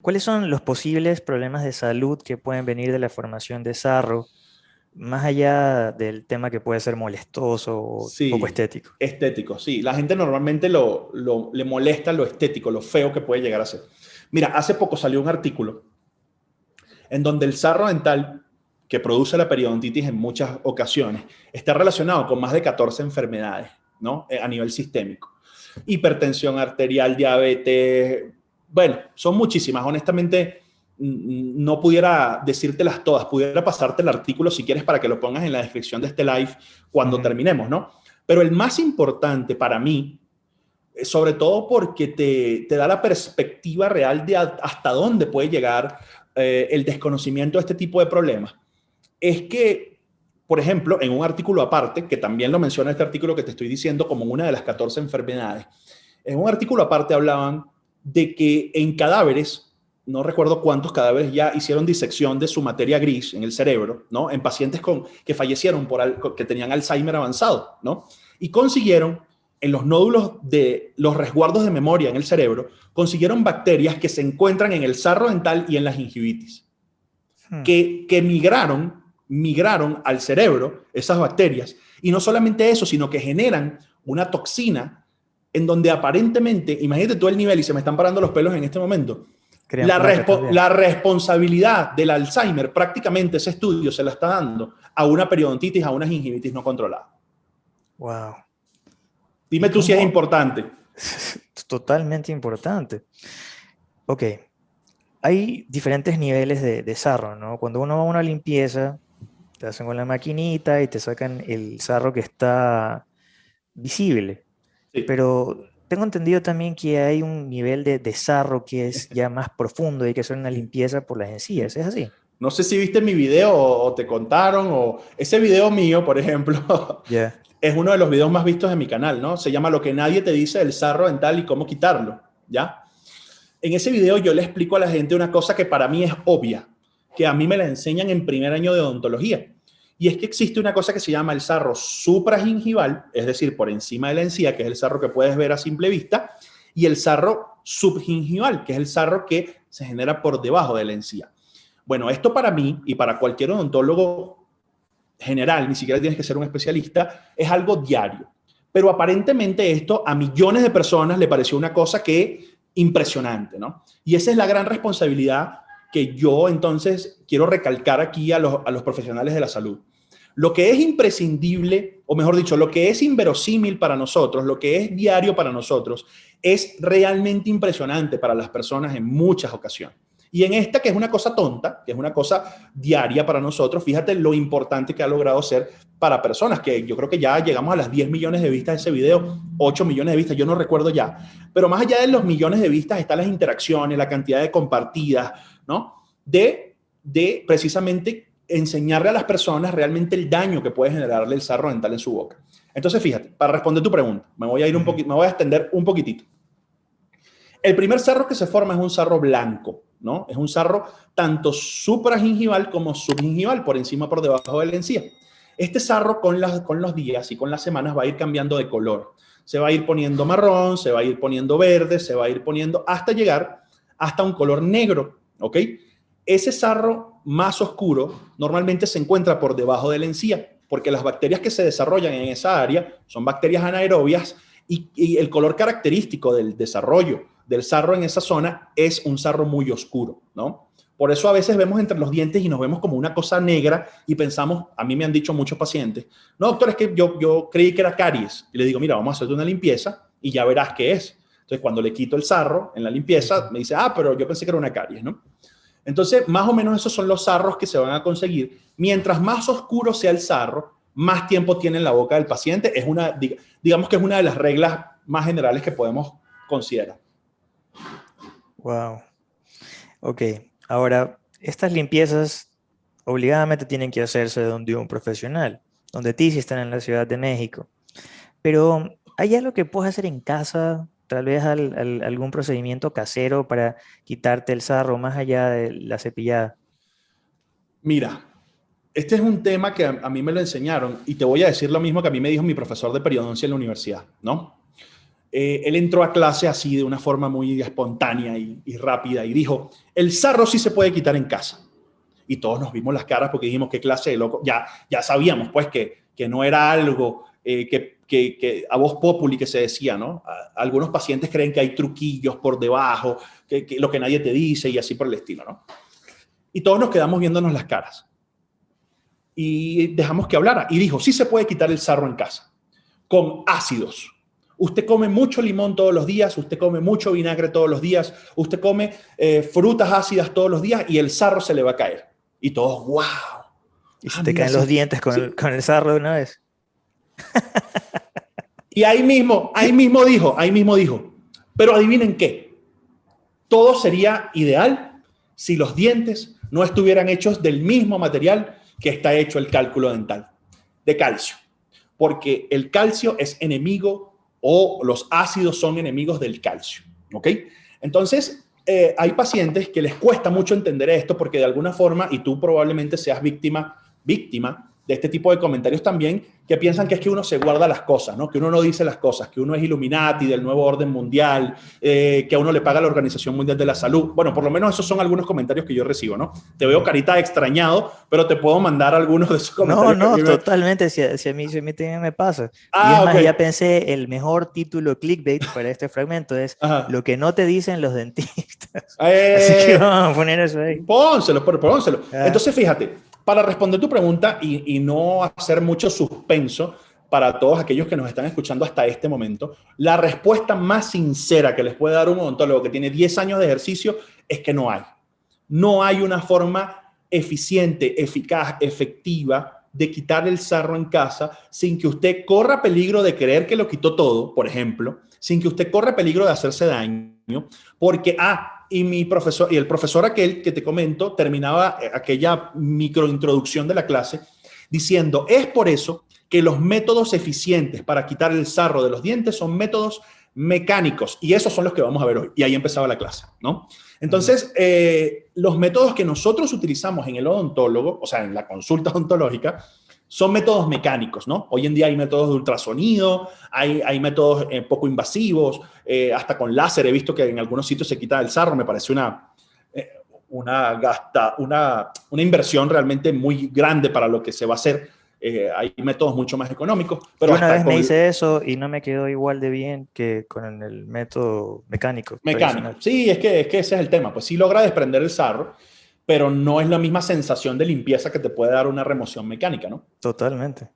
¿Cuáles son los posibles problemas de salud que pueden venir de la formación de sarro, más allá del tema que puede ser molestoso o poco estético? Estético, sí. La gente normalmente lo, le molesta lo estético, lo feo que puede llegar a ser. Mira, hace poco salió un artículo en donde el sarro dental que produce la periodontitis en muchas ocasiones está relacionado con más de 14 enfermedades, ¿no? Eh, a nivel sistémico. Hipertensión arterial, diabetes, bueno, son muchísimas. Honestamente, no pudiera decírtelas todas, pudiera pasarte el artículo si quieres para que lo pongas en la descripción de este live cuando terminemos, ¿no? Pero el más importante para mí, eh, sobre todo porque te, te da la perspectiva real de hasta dónde puede llegar eh, el desconocimiento de este tipo de problemas, es que, por ejemplo, en un artículo aparte, que también lo menciona este artículo que te estoy diciendo como una de las 14 enfermedades, en un artículo aparte hablaban de que en cadáveres, no recuerdo cuántos cadáveres ya hicieron disección de su materia gris en el cerebro, ¿no? En pacientes con, que fallecieron por que tenían Alzheimer avanzado, ¿no? Y consiguieron en los nódulos de los resguardos de memoria en el cerebro, consiguieron bacterias que se encuentran en el sarro dental y en la gingivitis, hmm. que, que migraron, migraron al cerebro esas bacterias. Y no solamente eso, sino que generan una toxina en donde aparentemente, imagínate todo el nivel y se me están parando los pelos en este momento, la, la, responsabilidad del Alzheimer, prácticamente ese estudio se la está dando a una periodontitis, a una gingivitis no controlada. Wow. Dime tú si es importante. Totalmente importante. Ok. Hay diferentes niveles de, de sarro, ¿no? Cuando uno va a una limpieza, te hacen con la maquinita y te sacan el sarro que está visible. Pero tengo entendido también que hay un nivel de, de sarro que es ya más profundo y que es una limpieza por las encías, ¿es así? No sé si viste mi video o, te contaron o ese video mío, por ejemplo, es uno de los videos más vistos de mi canal, ¿no? Se llama Lo que nadie te dice del sarro dental y cómo quitarlo, ¿ya? En ese video yo le explico a la gente una cosa que para mí es obvia, que a mí me la enseñan en primer año de odontología. Y es que existe una cosa que se llama el sarro supragingival, es decir, por encima de la encía, que es el sarro que puedes ver a simple vista, y el sarro subgingival, que es el sarro que se genera por debajo de la encía. Bueno, esto para mí y para cualquier odontólogo general, ni siquiera tienes que ser un especialista, es algo diario. Pero aparentemente esto a millones de personas le pareció una cosa que impresionante, ¿no? Y esa es la gran responsabilidad que yo entonces quiero recalcar aquí a los, a los profesionales de la salud. Lo que es imprescindible, o mejor dicho, lo que es inverosímil para nosotros, lo que es diario para nosotros, es realmente impresionante para las personas en muchas ocasiones. Y en esta, que es una cosa tonta, que es una cosa diaria para nosotros, fíjate lo importante que ha logrado ser para personas, que yo creo que ya llegamos a las 10 millones de vistas de ese video, 8 millones de vistas, yo no recuerdo ya. Pero más allá de los millones de vistas están las interacciones, la cantidad de compartidas, ¿no? De, de precisamente enseñarle a las personas realmente el daño que puede generarle el sarro dental en su boca. Entonces, fíjate, para responder tu pregunta, me voy a ir un poquito, me voy a extender un poquitito. El primer sarro que se forma es un sarro blanco, ¿no? Es un sarro tanto supragingival como subgingival, por encima por debajo de la encía. Este sarro con, con los días y con las semanas va a ir cambiando de color. Se va a ir poniendo marrón, se va a ir poniendo verde, se va a ir poniendo hasta llegar hasta un color negro, ¿ok? Ese sarro más oscuro normalmente se encuentra por debajo de la encía, porque las bacterias que se desarrollan en esa área son bacterias anaerobias y, el color característico del desarrollo del sarro en esa zona es un sarro muy oscuro, ¿no? Por eso a veces vemos entre los dientes y nos vemos como una cosa negra y pensamos, a mí me han dicho muchos pacientes, no, doctor, es que yo, yo creí que era caries. Y le digo, mira, vamos a hacerte una limpieza y ya verás qué es. Entonces, cuando le quito el sarro en la limpieza, me dice, ah, pero yo pensé que era una caries, ¿no? Entonces, más o menos esos son los sarros que se van a conseguir. Mientras más oscuro sea el sarro, más tiempo tiene en la boca del paciente. Es una, digamos que es una de las reglas más generales que podemos considerar. Wow. Ok, ahora, estas limpiezas obligadamente tienen que hacerse donde un profesional, donde ti si están en la Ciudad de México. Pero, ¿hay algo que puedes hacer en casa? Tal vez algún procedimiento casero para quitarte el sarro más allá de la cepillada. Mira, este es un tema que a, mí me lo enseñaron y te voy a decir lo mismo que a mí me dijo mi profesor de periodoncia en la universidad, ¿no? eh, él entró a clase así de una forma muy espontánea y, rápida y dijo, el sarro sí se puede quitar en casa. Y todos nos vimos las caras porque dijimos, qué clase de loco. Ya, ya sabíamos pues que, que no era algo eh, que, que, a voz populi que se decía, ¿no? algunos pacientes creen que hay truquillos por debajo, que, lo que nadie te dice y así por el estilo, ¿no? Y todos nos quedamos viéndonos las caras. Y dejamos que hablara. Y dijo, sí se puede quitar el sarro en casa, con ácidos Usted come mucho limón todos los días, usted come mucho vinagre todos los días, usted come eh, frutas ácidas todos los días y el sarro se le va a caer. Y todos, wow. Y se te caen los dientes con, el, con el sarro de una vez. y ahí mismo, ahí mismo dijo, ahí mismo dijo, pero adivinen qué, todo sería ideal si los dientes no estuvieran hechos del mismo material que está hecho el cálculo dental, de calcio, porque el calcio es enemigo o los ácidos son enemigos del calcio. ¿Ok? Entonces, eh, hay pacientes que les cuesta mucho entender esto porque de alguna forma, y tú probablemente seas víctima, víctima de este tipo de comentarios también, que piensan que es que uno se guarda las cosas, ¿no? que uno no dice las cosas, que uno es Illuminati del nuevo orden mundial, eh, que a uno le paga la Organización Mundial de la Salud. Bueno, por lo menos esos son algunos comentarios que yo recibo, ¿no? Te veo carita extrañado, pero te puedo mandar algunos de esos comentarios. No, no, totalmente, si, a mí, si a mí también me pasa. Ah, y es más, ya pensé, el mejor título clickbait para este fragmento es lo que no te dicen los dentistas. Eh, Así que vamos a poner eso ahí. Pónselo, pónselo. Ah. Entonces, fíjate, para responder tu pregunta y, no hacer mucho suspenso para todos aquellos que nos están escuchando hasta este momento, la respuesta más sincera que les puede dar un odontólogo que tiene 10 años de ejercicio es que no hay. No hay una forma eficiente, eficaz, efectiva de quitar el sarro en casa sin que usted corra peligro de creer que lo quitó todo, por ejemplo, sin que usted corra peligro de hacerse daño, porque, ah, y mi profesor, y el profesor aquel que te comento, terminaba eh, aquella microintroducción de la clase diciendo, es por eso que los métodos eficientes para quitar el sarro de los dientes son métodos mecánicos y esos son los que vamos a ver hoy. Y ahí empezaba la clase, ¿no? Entonces, eh, los métodos que nosotros utilizamos en el odontólogo, o sea, en la consulta odontológica, son métodos mecánicos, ¿no? Hoy en día hay métodos de ultrasonido, hay, hay métodos eh, poco invasivos, eh, hasta con láser he visto que en algunos sitios se quita el sarro, me parece una, eh, una, gasta, una, una inversión realmente muy grande para lo que se va a hacer. hay métodos mucho más económicos. Pero una vez me hice eso y no me quedó igual de bien que con el método mecánico. Mecánico, sí, es que, es que ese es el tema, pues sí logra desprender el sarro, pero no es la misma sensación de limpieza que te puede dar una remoción mecánica, ¿no? Totalmente.